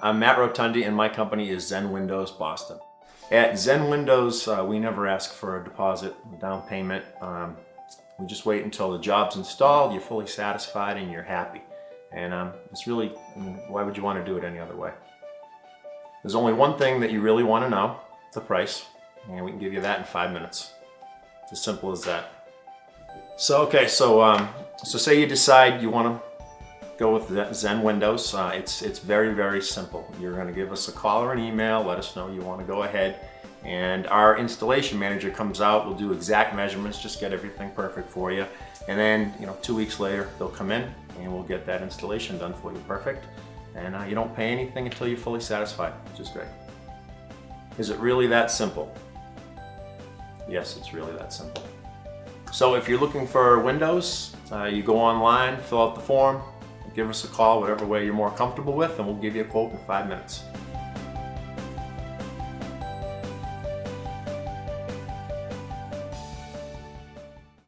I'm Matt Rotundi and my company is Zen Windows Boston. At Zen Windows, uh, we never ask for a deposit, down payment. Um, we just wait until the job's installed, you're fully satisfied and you're happy. And um, it's really, I mean, why would you want to do it any other way? There's only one thing that you really want to know, the price. And we can give you that in five minutes. It's as simple as that. So, okay, so, um, so say you decide you want to go with Zen Windows. Uh, it's, it's very, very simple. You're gonna give us a call or an email, let us know you wanna go ahead, and our installation manager comes out, we'll do exact measurements, just get everything perfect for you. And then, you know, two weeks later, they'll come in and we'll get that installation done for you perfect. And uh, you don't pay anything until you're fully satisfied, which is great. Is it really that simple? Yes, it's really that simple. So if you're looking for Windows, uh, you go online, fill out the form, give us a call, whatever way you're more comfortable with, and we'll give you a quote in five minutes.